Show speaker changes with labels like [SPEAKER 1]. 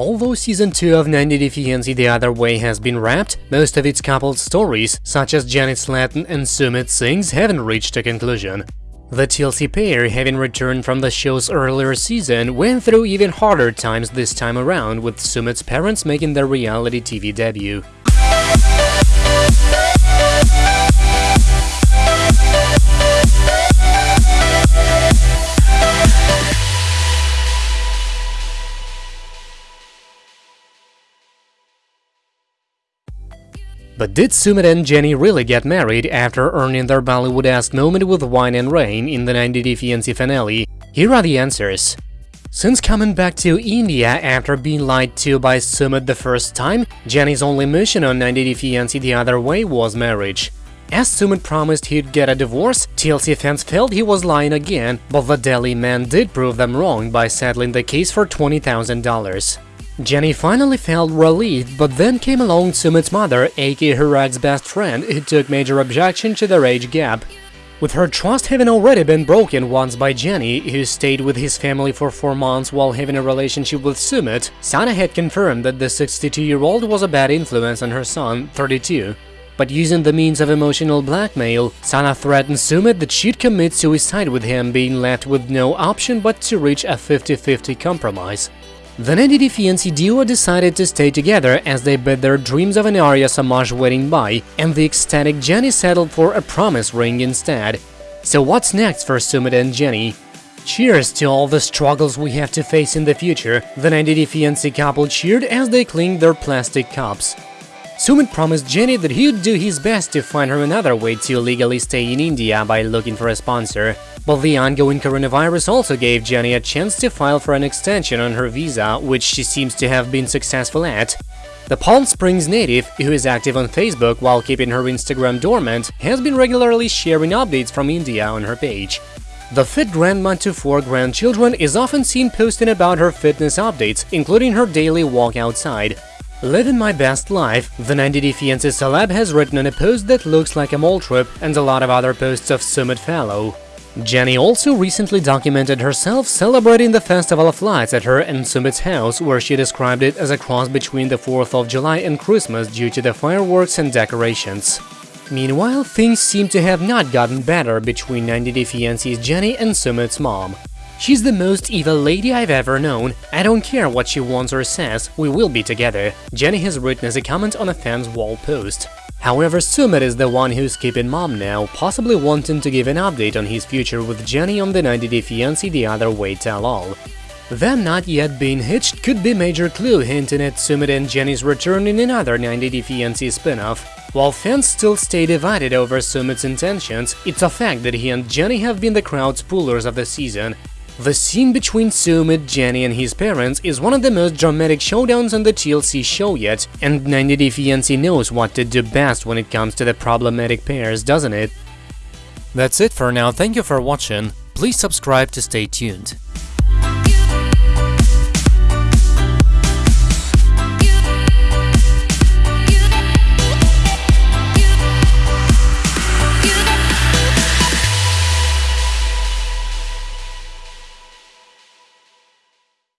[SPEAKER 1] Although season 2 of 90 Day Fiancé The Other Way has been wrapped, most of its coupled stories, such as Janet Slatten and Sumit Singh's, haven't reached a conclusion. The TLC pair, having returned from the show's earlier season, went through even harder times this time around, with Sumit's parents making their reality TV debut. But did Sumit and Jenny really get married after earning their Bollywood-esque moment with Wine and Rain in the 90 Day Fiancé finale? Here are the answers. Since coming back to India after being lied to by Sumit the first time, Jenny's only mission on 90 Day Fiancé the other way was marriage. As Sumit promised he'd get a divorce, TLC fans felt he was lying again, but the Delhi man did prove them wrong by settling the case for $20,000. Jenny finally felt relieved, but then came along Sumit's mother, aka Harag's best friend, who took major objection to their age gap. With her trust having already been broken once by Jenny, who stayed with his family for four months while having a relationship with Sumit, Sana had confirmed that the 62-year-old was a bad influence on her son, 32. But using the means of emotional blackmail, Sana threatened Sumit that she'd commit suicide with him being left with no option but to reach a 50-50 compromise. The 90 Day Fiancé duo decided to stay together as they bid their dreams of an Arya Samaj wedding by, and the ecstatic Jenny settled for a promise ring instead. So what's next for Sumit and Jenny? Cheers to all the struggles we have to face in the future, the 90 Day Fiancé couple cheered as they clinked their plastic cups. Sumit promised Jenny that he'd do his best to find her another way to legally stay in India by looking for a sponsor. But the ongoing coronavirus also gave Jenny a chance to file for an extension on her visa, which she seems to have been successful at. The Palm Springs native, who is active on Facebook while keeping her Instagram dormant, has been regularly sharing updates from India on her page. The fit grandma to four grandchildren is often seen posting about her fitness updates, including her daily walk outside. Living my best life, the 90 Day Fiancé celeb has written on a post that looks like a mall trip and a lot of other posts of Sumit follow. Jenny also recently documented herself celebrating the Festival of Lights at her and Sumit's house, where she described it as a cross between the 4th of July and Christmas due to the fireworks and decorations. Meanwhile, things seem to have not gotten better between 90 Day Fiancé's Jenny and Sumit's mom. She's the most evil lady I've ever known. I don't care what she wants or says, we will be together, Jenny has written as a comment on a fan's wall post. However, Sumit is the one who's keeping mom now, possibly wanting to give an update on his future with Jenny on the 90 Day Fiancé The Other Way Tell-All. Them not yet being hitched could be major clue hinting at Sumit and Jenny's return in another 90 Day Fiancé spin-off. While fans still stay divided over Sumit's intentions, it's a fact that he and Jenny have been the crowd's pullers of the season, the scene between Sumit, Jenny and his parents is one of the most dramatic showdowns on the TLC show yet, and 90 Day Fiancé knows what to do best when it comes to the problematic pairs, doesn't it? That's it for now, thank you for watching, please subscribe to stay tuned.